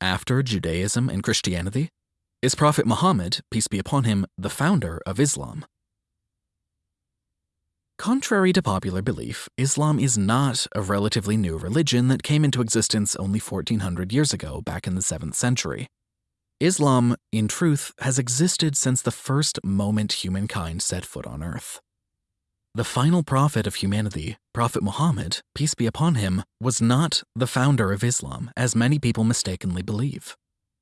after Judaism and Christianity? Is Prophet Muhammad, peace be upon him, the founder of Islam? Contrary to popular belief, Islam is not a relatively new religion that came into existence only 1400 years ago, back in the 7th century. Islam, in truth, has existed since the first moment humankind set foot on earth. The final prophet of humanity, Prophet Muhammad, peace be upon him, was not the founder of Islam, as many people mistakenly believe.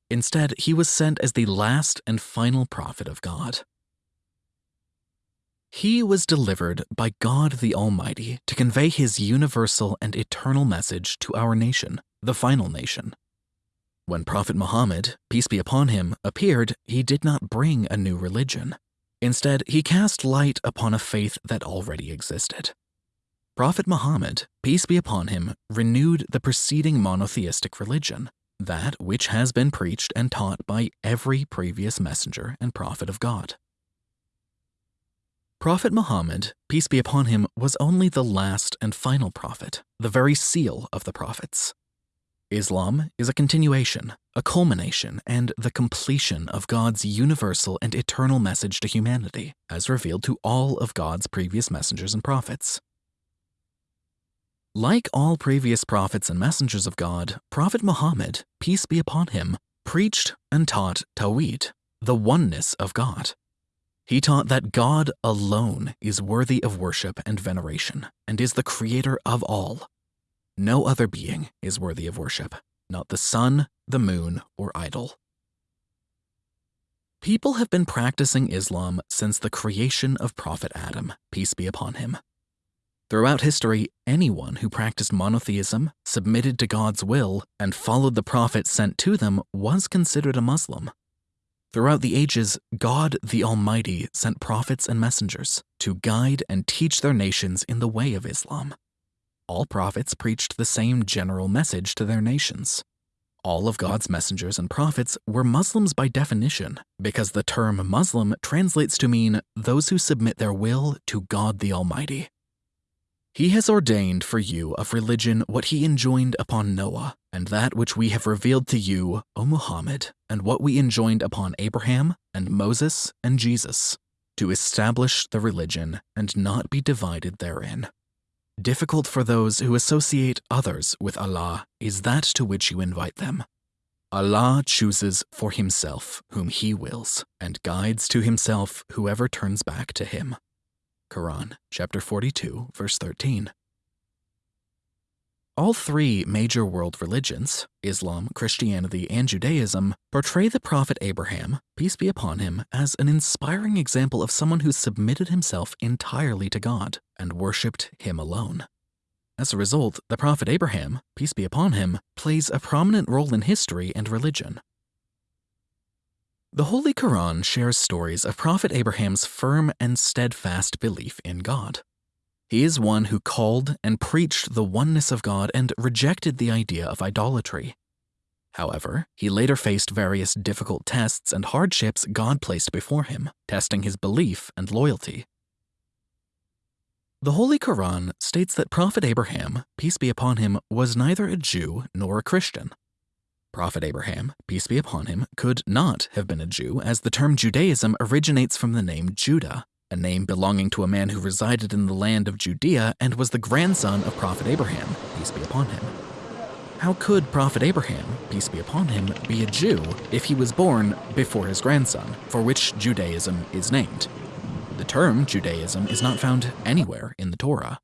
Instead, he was sent as the last and final prophet of God. He was delivered by God the Almighty to convey his universal and eternal message to our nation, the final nation. When Prophet Muhammad, peace be upon him, appeared, he did not bring a new religion. Instead, he cast light upon a faith that already existed. Prophet Muhammad, peace be upon him, renewed the preceding monotheistic religion, that which has been preached and taught by every previous messenger and prophet of God. Prophet Muhammad, peace be upon him, was only the last and final prophet, the very seal of the prophets. Islam is a continuation, a culmination, and the completion of God's universal and eternal message to humanity, as revealed to all of God's previous messengers and prophets. Like all previous prophets and messengers of God, Prophet Muhammad, peace be upon him, preached and taught Tawhid, the oneness of God. He taught that God alone is worthy of worship and veneration and is the creator of all. No other being is worthy of worship, not the sun, the moon, or idol. People have been practicing Islam since the creation of Prophet Adam, peace be upon him. Throughout history, anyone who practiced monotheism, submitted to God's will, and followed the prophet sent to them was considered a Muslim. Throughout the ages, God the Almighty sent prophets and messengers to guide and teach their nations in the way of Islam. All prophets preached the same general message to their nations. All of God's messengers and prophets were Muslims by definition, because the term Muslim translates to mean those who submit their will to God the Almighty. He has ordained for you of religion what he enjoined upon Noah, and that which we have revealed to you, O Muhammad, and what we enjoined upon Abraham, and Moses, and Jesus, to establish the religion and not be divided therein. Difficult for those who associate others with Allah is that to which you invite them. Allah chooses for himself whom he wills, and guides to himself whoever turns back to him. Quran, chapter 42, verse 13. All three major world religions, Islam, Christianity, and Judaism, portray the Prophet Abraham, peace be upon him, as an inspiring example of someone who submitted himself entirely to God and worshipped him alone. As a result, the Prophet Abraham, peace be upon him, plays a prominent role in history and religion. The Holy Quran shares stories of Prophet Abraham's firm and steadfast belief in God. He is one who called and preached the oneness of God and rejected the idea of idolatry. However, he later faced various difficult tests and hardships God placed before him, testing his belief and loyalty. The Holy Quran states that Prophet Abraham, peace be upon him, was neither a Jew nor a Christian. Prophet Abraham, peace be upon him, could not have been a Jew, as the term Judaism originates from the name Judah, a name belonging to a man who resided in the land of Judea and was the grandson of Prophet Abraham, peace be upon him. How could Prophet Abraham, peace be upon him, be a Jew if he was born before his grandson, for which Judaism is named? The term Judaism is not found anywhere in the Torah.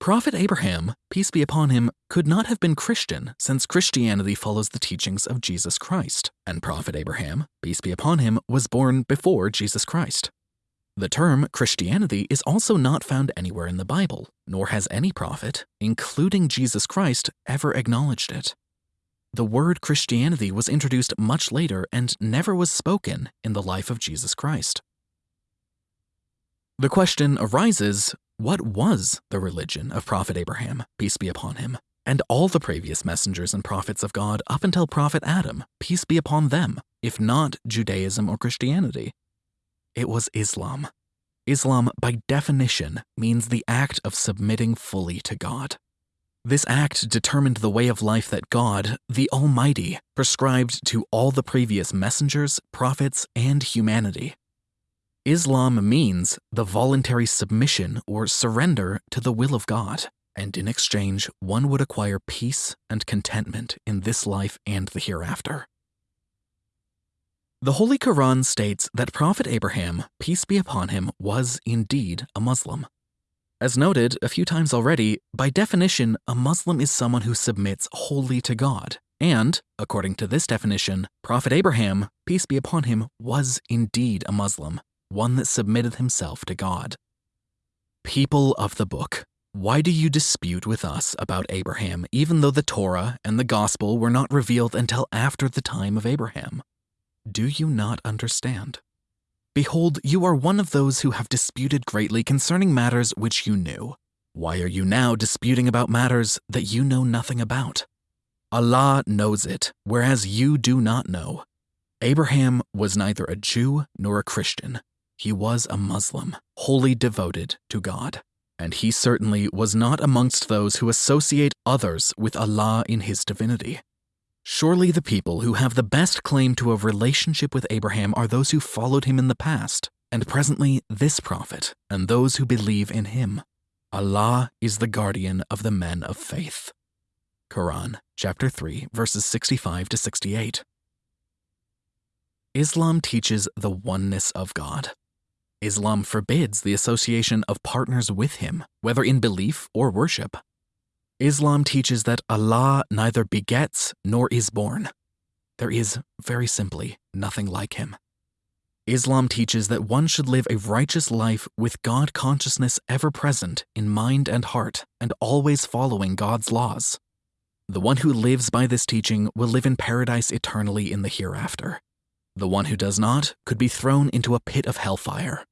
Prophet Abraham, peace be upon him, could not have been Christian since Christianity follows the teachings of Jesus Christ, and Prophet Abraham, peace be upon him, was born before Jesus Christ. The term Christianity is also not found anywhere in the Bible, nor has any prophet, including Jesus Christ, ever acknowledged it. The word Christianity was introduced much later and never was spoken in the life of Jesus Christ. The question arises what was the religion of Prophet Abraham, peace be upon him, and all the previous messengers and prophets of God up until Prophet Adam, peace be upon them, if not Judaism or Christianity? It was Islam. Islam, by definition, means the act of submitting fully to God. This act determined the way of life that God, the Almighty, prescribed to all the previous messengers, prophets, and humanity. Islam means the voluntary submission or surrender to the will of God, and in exchange, one would acquire peace and contentment in this life and the hereafter. The Holy Quran states that Prophet Abraham, peace be upon him, was indeed a Muslim. As noted a few times already, by definition, a Muslim is someone who submits wholly to God. And, according to this definition, Prophet Abraham, peace be upon him, was indeed a Muslim, one that submitted himself to God. People of the book, why do you dispute with us about Abraham, even though the Torah and the Gospel were not revealed until after the time of Abraham? Do you not understand? Behold, you are one of those who have disputed greatly concerning matters which you knew. Why are you now disputing about matters that you know nothing about? Allah knows it, whereas you do not know. Abraham was neither a Jew nor a Christian, he was a Muslim, wholly devoted to God. And he certainly was not amongst those who associate others with Allah in his divinity. Surely the people who have the best claim to a relationship with Abraham are those who followed him in the past, and presently this prophet, and those who believe in him. Allah is the guardian of the men of faith. Quran, chapter 3, verses 65 to 68. Islam teaches the oneness of God. Islam forbids the association of partners with him, whether in belief or worship. Islam teaches that Allah neither begets nor is born. There is, very simply, nothing like him. Islam teaches that one should live a righteous life with God consciousness ever present in mind and heart and always following God's laws. The one who lives by this teaching will live in paradise eternally in the hereafter. The one who does not could be thrown into a pit of hellfire.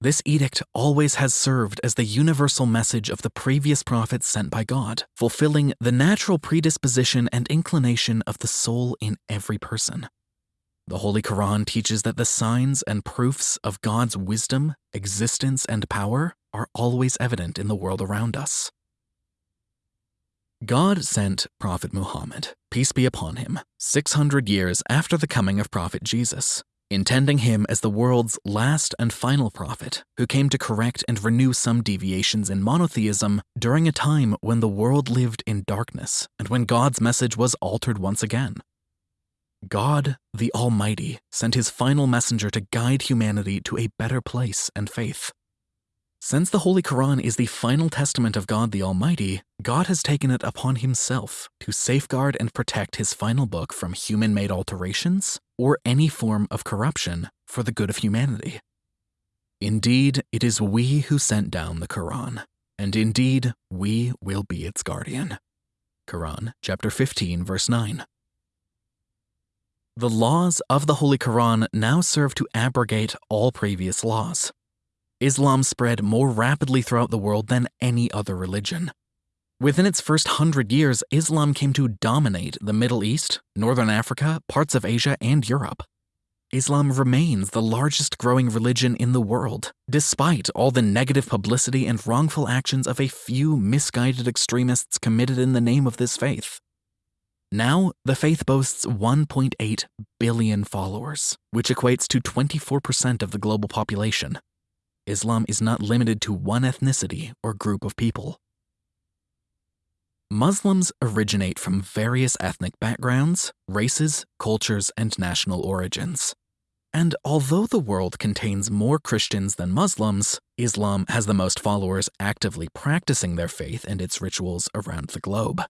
This edict always has served as the universal message of the previous prophets sent by God, fulfilling the natural predisposition and inclination of the soul in every person. The Holy Quran teaches that the signs and proofs of God's wisdom, existence, and power are always evident in the world around us. God sent Prophet Muhammad, peace be upon him, 600 years after the coming of Prophet Jesus, intending him as the world's last and final prophet who came to correct and renew some deviations in monotheism during a time when the world lived in darkness and when God's message was altered once again. God, the Almighty, sent his final messenger to guide humanity to a better place and faith. Since the Holy Quran is the final testament of God the Almighty, God has taken it upon himself to safeguard and protect his final book from human made alterations or any form of corruption for the good of humanity. Indeed, it is we who sent down the Quran, and indeed, we will be its guardian. Quran, chapter 15, verse 9. The laws of the Holy Quran now serve to abrogate all previous laws. Islam spread more rapidly throughout the world than any other religion. Within its first hundred years, Islam came to dominate the Middle East, Northern Africa, parts of Asia, and Europe. Islam remains the largest growing religion in the world, despite all the negative publicity and wrongful actions of a few misguided extremists committed in the name of this faith. Now, the faith boasts 1.8 billion followers, which equates to 24% of the global population. Islam is not limited to one ethnicity or group of people. Muslims originate from various ethnic backgrounds, races, cultures, and national origins. And although the world contains more Christians than Muslims, Islam has the most followers actively practicing their faith and its rituals around the globe.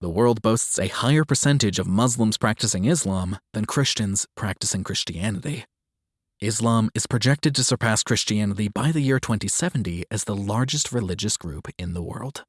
The world boasts a higher percentage of Muslims practicing Islam than Christians practicing Christianity. Islam is projected to surpass Christianity by the year 2070 as the largest religious group in the world.